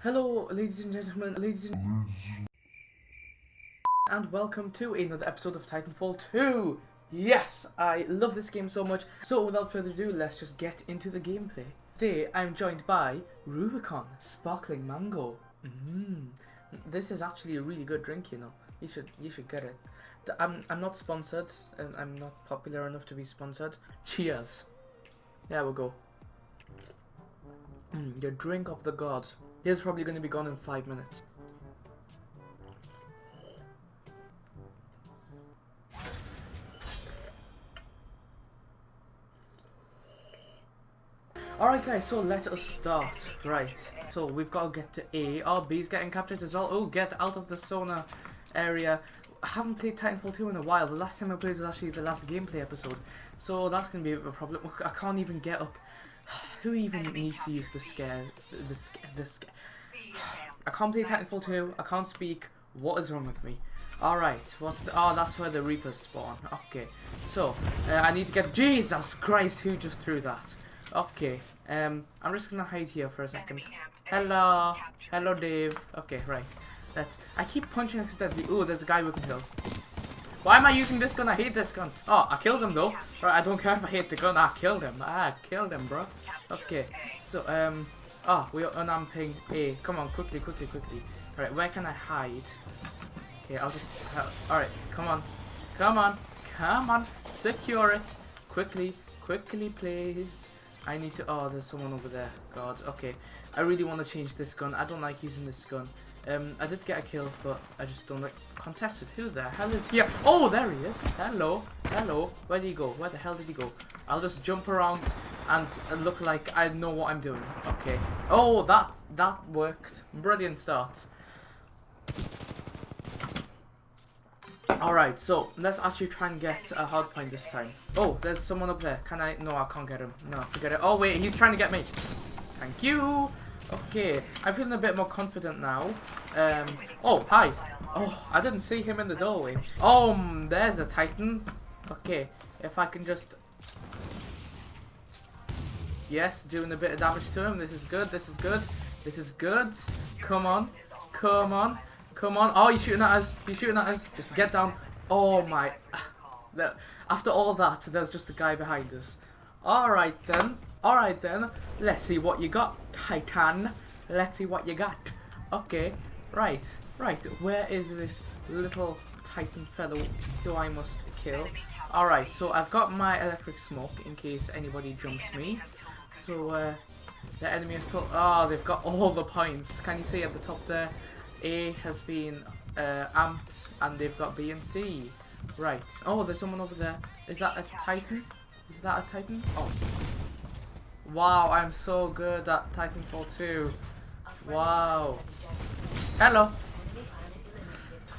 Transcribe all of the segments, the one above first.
Hello, ladies and gentlemen, ladies and and welcome to another episode of Titanfall 2. Yes, I love this game so much. So without further ado, let's just get into the gameplay. Today, I'm joined by Rubicon Sparkling Mango. Mmm. This is actually a really good drink, you know. You should you should get it. I'm I'm not sponsored, and I'm not popular enough to be sponsored. Cheers. There we go. Mm, the drink of the gods. He's probably going to be gone in five minutes. Alright guys, so let us start. Right, so we've got to get to A. Oh, B's getting captured as well. Oh, get out of the sauna area. I haven't played Titanfall 2 in a while. The last time I played was actually the last gameplay episode. So that's going to be a problem. I can't even get up. Who even needs to use the scare? The scare? The scare? I can't play Titanfall 2. I can't speak. What is wrong with me? Alright, what's the... Oh, that's where the Reapers spawn. Okay, so, uh, I need to get... Jesus Christ, who just threw that? Okay, um, I'm just gonna hide here for a second. Hello, hello Dave. Okay, right. That's. I keep punching accidentally. Ooh, there's a guy we can kill. Why am I using this gun? I hate this gun. Oh, I killed him though. Right, I don't care if I hate the gun. I killed him. I killed him, bro. Okay, so um, oh, we are unamping A. Come on, quickly, quickly, quickly. All right, where can I hide? Okay, I'll just. All right, come on, come on, come on. Secure it quickly, quickly, please. I need to... Oh, there's someone over there. God, okay. I really want to change this gun. I don't like using this gun. Um, I did get a kill, but I just don't like... Contested. Who the hell is here? Oh, there he is. Hello. Hello. Where did he go? Where the hell did he go? I'll just jump around and look like I know what I'm doing. Okay. Oh, that that worked. Brilliant start. Alright, so let's actually try and get a hard point this time. Oh, there's someone up there. Can I? No, I can't get him. No, forget it. Oh, wait, he's trying to get me. Thank you. Okay, I'm feeling a bit more confident now. Um, oh, hi. Oh, I didn't see him in the doorway. Oh, um, there's a Titan. Okay, if I can just... Yes, doing a bit of damage to him. This is good, this is good. This is good. Come on. Come on. Come on. Oh, you're shooting at us. You're shooting at us. Just get down. Oh my. After all that, there's just a guy behind us. Alright then. Alright then. Let's see what you got, Titan. Let's see what you got. Okay. Right. Right. Where is this little Titan fellow who I must kill? Alright, so I've got my electric smoke in case anybody jumps me. So, uh, the enemy is told... Oh, they've got all the points. Can you see at the top there? A has been uh, amped and they've got B and C. Right. Oh, there's someone over there. Is that a Titan? Is that a Titan? Oh. Wow, I'm so good at Titanfall 2. Wow. Hello.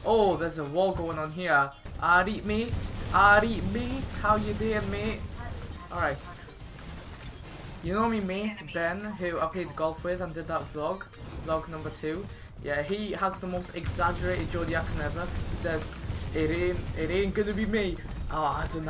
Oh, there's a war going on here. Alright, mate. Alright, mate. How you doing, mate? Alright. You know me, mate, Ben, who I played golf with and did that vlog. Vlog number two. Yeah, he has the most exaggerated Geordie accent ever. He says, it ain't, it ain't gonna be me. Oh, don't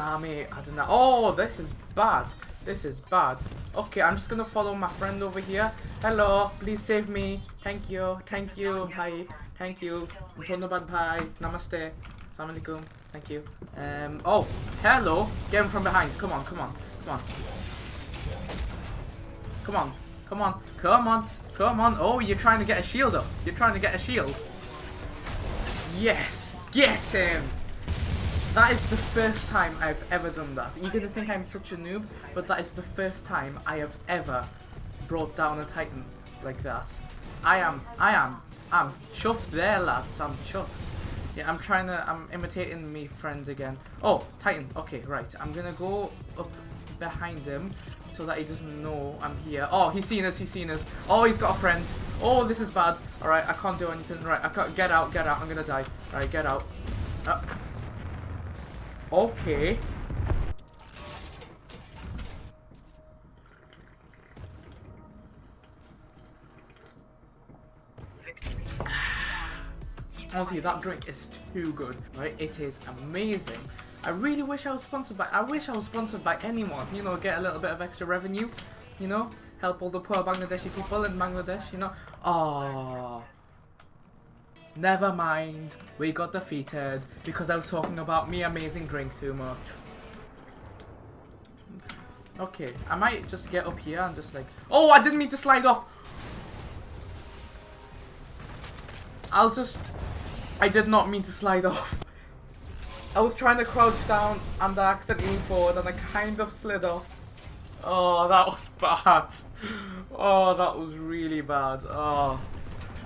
don't know. Oh, this is bad. This is bad. Okay, I'm just gonna follow my friend over here. Hello, please save me. Thank you. Thank you. Bye. Thank you. Bad bye. Namaste. Assalamualaikum. Thank you. Um. Oh, hello. Get him from behind. Come on. Come on. Come on. Come on. Come on. Come on. Come on. Oh, you're trying to get a shield up. You're trying to get a shield. Yes. Get him. That is the first time I've ever done that. You're to think I'm such a noob, but that is the first time I have ever brought down a Titan like that. I am, I am, I'm chuffed there, lads. I'm chuffed. Yeah, I'm trying to, I'm imitating me friend again. Oh, Titan. Okay, right. I'm to go up behind him so that he doesn't know I'm here. Oh, he's seen us, he's seen us. Oh, he's got a friend. Oh, this is bad. Alright, I can't do anything. Right, I can't, get out, get out. I'm gonna die. Right, get out. Uh, okay. Honestly, that drink is too good, right? It is amazing. I really wish I was sponsored by, I wish I was sponsored by anyone, you know, get a little bit of extra revenue, you know? help all the poor Bangladeshi people in Bangladesh, you know. Oh. Never mind, we got defeated because I was talking about me amazing drink too much. Okay, I might just get up here and just like... Oh, I didn't mean to slide off! I'll just... I did not mean to slide off. I was trying to crouch down and I accidentally moved forward and I kind of slid off. Oh, that was bad. Oh, that was really bad. Oh.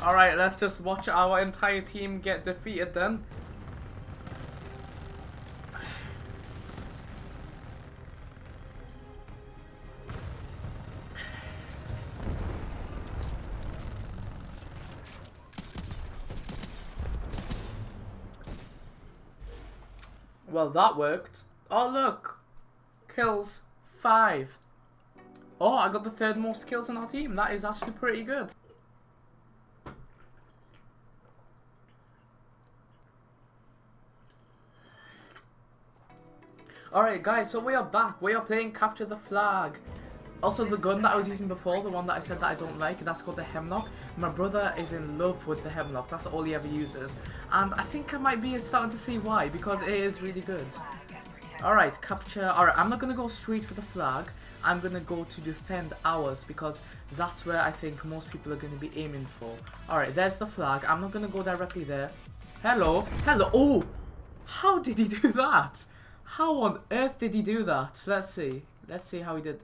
Alright, let's just watch our entire team get defeated then. Well, that worked. Oh, look. Kills. Five. Oh, I got the third most kills in our team. That is actually pretty good. Alright guys, so we are back. We are playing Capture the Flag. Also, the gun that I was using before, the one that I said that I don't like, that's called the Hemlock. My brother is in love with the Hemlock. That's all he ever uses. And I think I might be starting to see why, because it is really good. Alright, capture... Alright, I'm not going to go straight for the flag. I'm going to go to defend ours, because that's where I think most people are going to be aiming for. Alright, there's the flag. I'm not going to go directly there. Hello? Hello? Oh! How did he do that? How on earth did he do that? Let's see. Let's see how he did...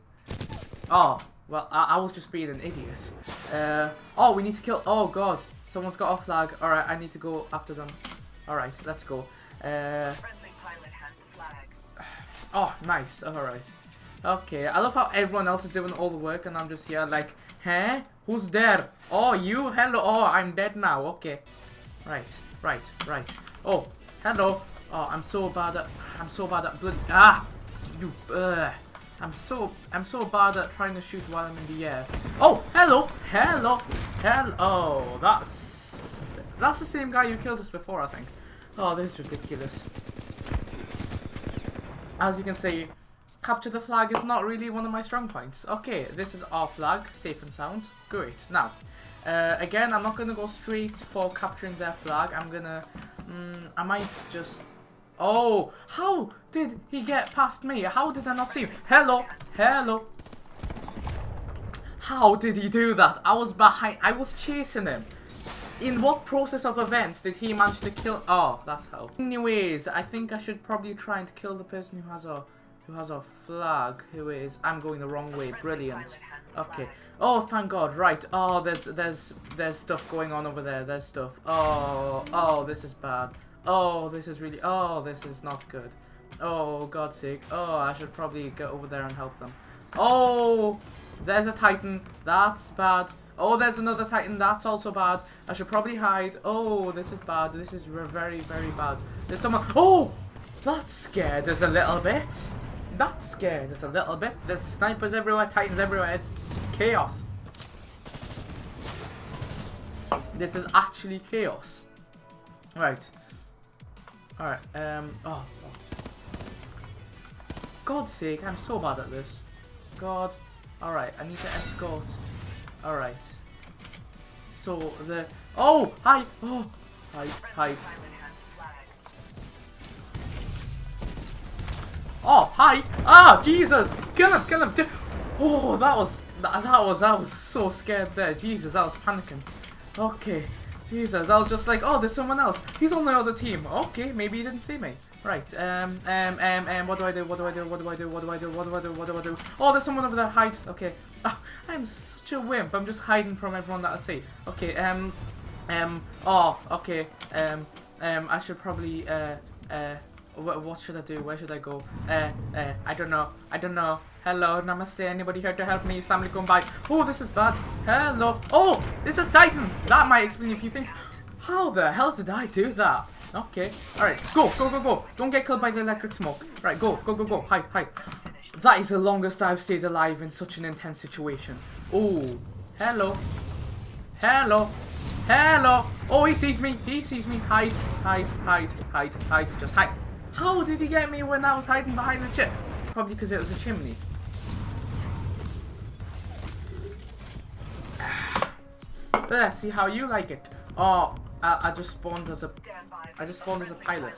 Oh, well, I, I was just being an idiot. Uh, oh, we need to kill... Oh, God. Someone's got off flag. Alright, I need to go after them. Alright, let's go. Uh, oh, nice. Alright. Okay, I love how everyone else is doing all the work and I'm just here like, Huh? Who's there? Oh, you? Hello. Oh, I'm dead now. Okay. Right, right, right. Oh, hello. Oh, I'm so bad at... I'm so bad at. Ah! You... Ugh. I'm so I'm so bad at trying to shoot while I'm in the air. Oh, hello, hello, hello. That's that's the same guy who killed us before, I think. Oh, this is ridiculous. As you can see, capture the flag is not really one of my strong points. Okay, this is our flag, safe and sound. Great. Now, uh, again, I'm not gonna go straight for capturing their flag. I'm gonna, mm, I might just Oh, how did he get past me? How did I not see him? Hello, hello. How did he do that? I was behind, I was chasing him. In what process of events did he manage to kill? Oh, that's how. Anyways, I think I should probably try and kill the person who has a who has a flag. Who is? I'm going the wrong way. Brilliant. Okay. Oh, thank God. Right. Oh, there's there's there's stuff going on over there. There's stuff. Oh, oh, this is bad. Oh, this is really... Oh, this is not good. Oh, God's sake. Oh, I should probably go over there and help them. Oh, there's a Titan. That's bad. Oh, there's another Titan. That's also bad. I should probably hide. Oh, this is bad. This is very, very bad. There's someone... Oh, that's scared us a little bit. That's scared us a little bit. There's snipers everywhere, Titans everywhere. It's chaos. This is actually chaos. Right. Alright, um, oh, oh. God's sake, I'm so bad at this. God. Alright, I need to escort. Alright. So, the... Oh! Hi! Oh! Hi, hi. Oh, hi! Ah, Jesus! Kill him, kill him! Oh, that was... That, that was... I was so scared there. Jesus, I was panicking. Okay. Jesus, I was just like, oh, there's someone else. He's on the other team. Okay, maybe he didn't see me. Right, um, um, um, um, what do I do, what do I do, what do I do, what do I do, what do I do, what do I do? Oh, there's someone over there, hide, okay. Oh, I'm such a wimp, I'm just hiding from everyone that I see. Okay, um, um, oh, okay, um, um, I should probably, uh, uh, what, what should I do, where should I go? Uh, uh, I don't know, I don't know. Hello, namaste, anybody here to help me? Islam alaikum, bye. Oh, this is bad. Hello. Oh, it's a Titan. That might explain a few things. How the hell did I do that? Okay. Alright, go, go, go, go. Don't get killed by the electric smoke. Right, go, go, go, go. Hide, hide. That is the longest I've stayed alive in such an intense situation. Oh, hello. Hello. Hello. Oh, he sees me. He sees me. Hide, hide, hide, hide, hide. Just hide. How did he get me when I was hiding behind the chip? Probably because it was a chimney. Let's see how you like it. Oh, I, I just spawned as a, I just spawned as a pilot.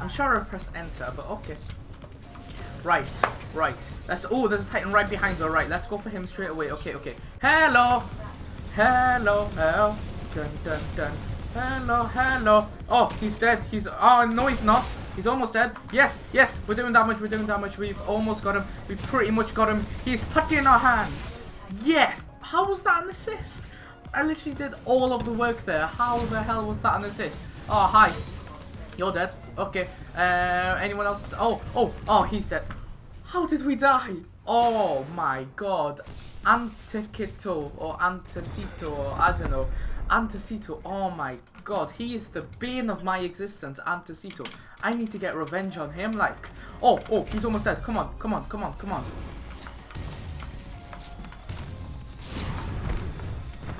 I'm sure I pressed enter, but okay. Right, right. Let's. Oh, there's a Titan right behind us. Right, let's go for him straight away. Okay, okay. Hello, hello, hello. Dun dun dun. Hello, hello. Oh, he's dead. He's. Oh no, he's not. He's almost dead. Yes, yes. We're doing damage. We're doing damage. We've almost got him. We've pretty much got him. He's putty in our hands. Yes. How was that an assist? I literally did all of the work there. How the hell was that an assist? Oh, hi. You're dead. Okay. Uh, anyone else? Oh, oh, oh, he's dead. How did we die? Oh my god. Antiquito or Antecito or I don't know. Antecito. Oh my god. He is the bane of my existence. Antecito. I need to get revenge on him. Like, oh, oh, he's almost dead. Come on, come on, come on, come on.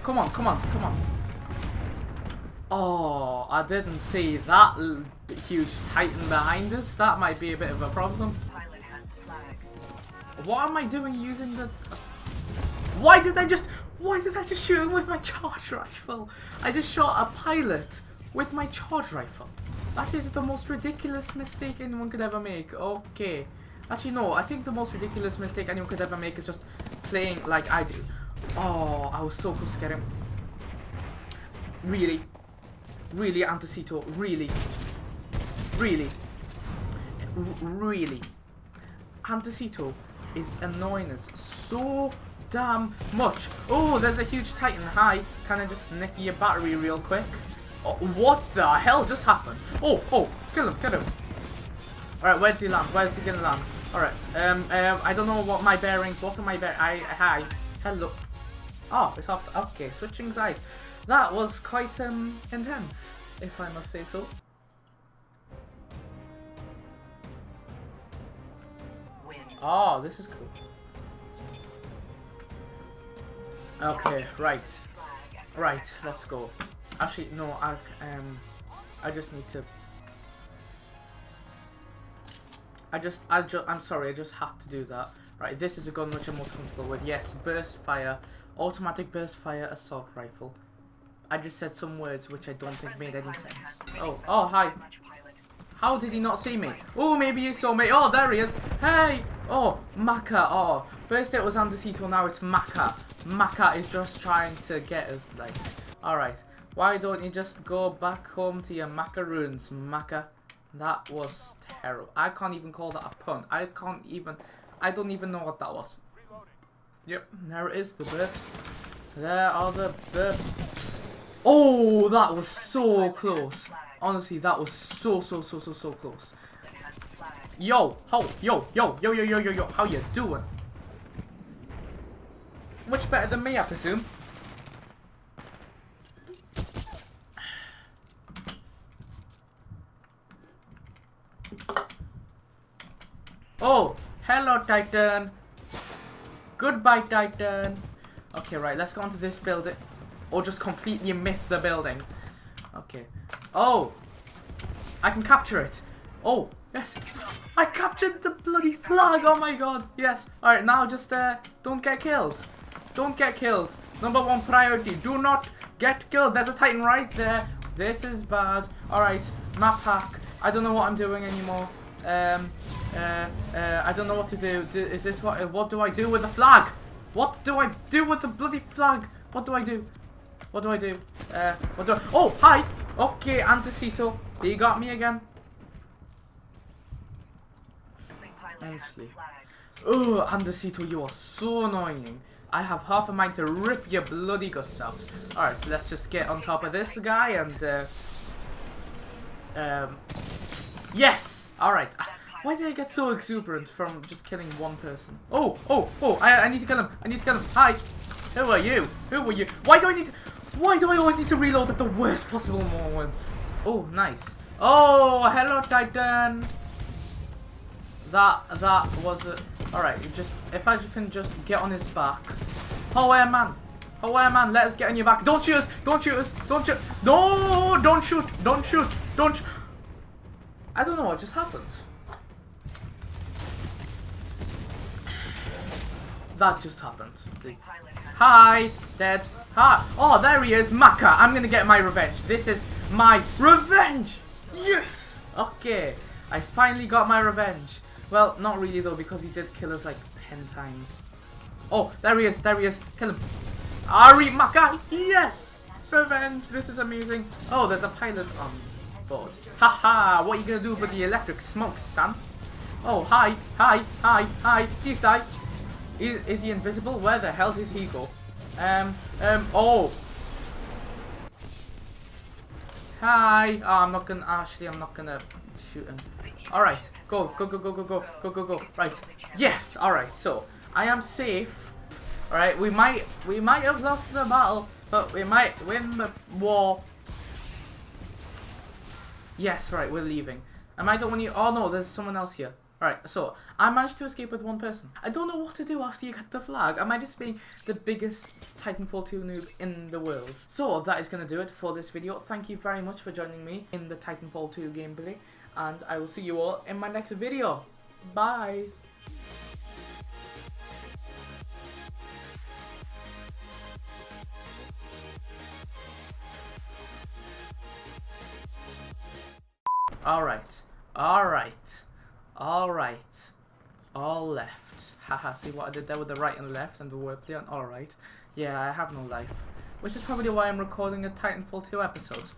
Come on, come on, come on. Oh, I didn't see that huge titan behind us. That might be a bit of a problem. What am I doing using the... Why did I just... Why did I just shoot him with my charge rifle? I just shot a pilot with my charge rifle. That is the most ridiculous mistake anyone could ever make. Okay. Actually, no. I think the most ridiculous mistake anyone could ever make is just playing like I do. Oh, I was so close to get him. Really? Really, Antecito? Really? Really? R really? Antecito is annoying us so damn much. Oh, there's a huge titan. Hi, can I just nick your battery real quick? Oh, what the hell just happened? Oh, oh, kill him, kill him. Alright, where's he land? Where's he gonna land? Alright, um, um, I don't know what my bearings, what are my bearings? I, hi, hello. Oh, it's off. Okay, switching sides. That was quite um, intense, if I must say so. Oh, this is cool. Okay, right. Right, let's go. Actually, no, I um, I just need to. I just, I just, I'm sorry, I just had to do that. Right, this is a gun which I'm most comfortable with. Yes, burst fire, automatic burst fire assault rifle. I just said some words which I don't think made any sense. Oh, oh, hi. How did he not see me? Oh, maybe he saw me. Oh, there he is. Hey. Oh, Maka. Oh, first it was Andesito, now it's Maka. Maka is just trying to get us, like. Alright. Why don't you just go back home to your macaroons, Maka? That was terrible. I can't even call that a pun. I can't even... I don't even know what that was. Yep, there it is, the burps. There are the burps. Oh, that was so close. Honestly, that was so, so, so, so, so close. Yo, ho, yo, yo, yo, yo, yo, yo, yo, how you doing? Much better than me, I presume. Oh, hello, Titan. Goodbye, Titan. Okay, right, let's go onto this building. Or just completely miss the building. Okay. Oh! I can capture it. Oh, yes. I captured the bloody flag. Oh my god. Yes. Alright, now just uh, don't get killed. Don't get killed. Number one priority. Do not get killed. There's a Titan right there. This is bad. Alright, map hack. I don't know what I'm doing anymore. Um, uh, uh, I don't know what to do. do is this what? What do I do with the flag? What do I do with the bloody flag? What do I do? What do I do? Uh, what do I? Oh, hi. Okay, Antecito. He got me again. Honestly. Oh, Antecito, you are so annoying. I have half a mind to rip your bloody guts out. Alright, let's just get on top of this guy and... Uh, um, yes! Alright. Why did I get so exuberant from just killing one person? Oh, oh, oh, I, I need to kill him. I need to kill him. Hi. Who are you? Who are you? Why do I need to... Why do I always need to reload at the worst possible moments? Oh, nice. Oh, hello, Titan. That, that was it. Alright, just, if I can just get on his back. Oh, man. Oh, man, let us get on your back. Don't shoot us. Don't shoot us. Don't shoot. No, don't shoot. Don't shoot. Don't. Sh I don't know what just happened. that just happened? Hi, dead. Hi. Oh, there he is, Maka. I'm gonna get my revenge. This is my revenge. Yes. Okay, I finally got my revenge. Well, not really though, because he did kill us like ten times. Oh, there he is. There he is. Kill him. Ari Maka. Yes. Revenge. This is amazing. Oh, there's a pilot on board. Haha. What are you gonna do with the electric smoke, son? Oh, hi, hi, hi, hi. Please die. Is, is he invisible? Where the hell did he go? Um, um, oh. Hi. Oh, I'm not gonna, actually, I'm not gonna shoot him. Alright, go, go, go, go, go, go, go, go, go. Right. Yes, alright, so, I am safe. Alright, we might, we might have lost the battle, but we might win the war. Yes, right, we're leaving. Am I the only, oh no, there's someone else here. Alright, so I managed to escape with one person. I don't know what to do after you get the flag. Am I just being the biggest Titanfall 2 noob in the world? So that is going to do it for this video. Thank you very much for joining me in the Titanfall 2 gameplay. And I will see you all in my next video. Bye! Alright, alright, alright, all left. Haha, see what I did there with the right and left and the wordplay on alright. Yeah, I have no life. Which is probably why I'm recording a Titanfall 2 episode.